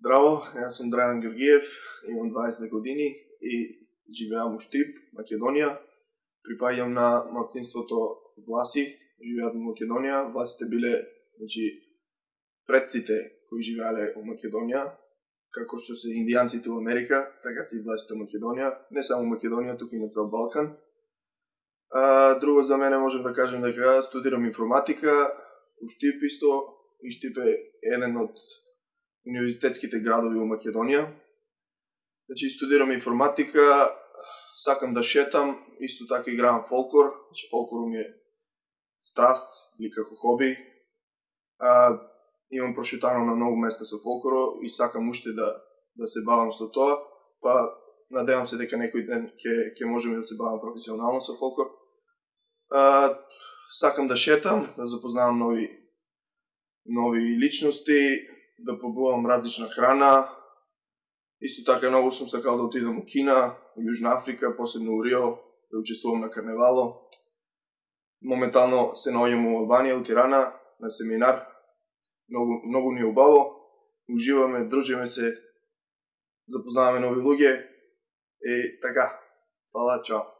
Здраво, јас сум Драјан Георгиев, имам 20 години и живеам у Штип, Македонија. Припаѓам на малцинството Власи, живеат во Македонија. Власите биле, значи, предците кои живеале во Македонија, како што се индијанците во Америка, така се и власите во Македонија, не само Македонија, туку и на цел Балкан. А, друго за мене можем да кажам дека студирам информатика, у Штип исто, и Штип е еден од универзитетските градови во Македонија. Значи, студирам информатика, сакам да шетам, исто така играм фолклор, значи фолклор ми е страст или како хоби. А, имам прошетано на многу места со фолклоро и сакам уште да да се бавам со тоа, па надевам се дека некој ден ќе ќе можеме да се бавам професионално со фолклор. А, сакам да шетам, да запознавам нови нови личности, да побувам различна храна. Исто така многу сум сакал да отидам у Кина, у Јужна Африка, посебно у Рио, да учествувам на карневало. Моментално се наоѓам у Албанија, у Тирана, на семинар. Многу, многу ни е убаво. Уживаме, дружиме се, запознаваме нови луѓе. И така, фала, чао.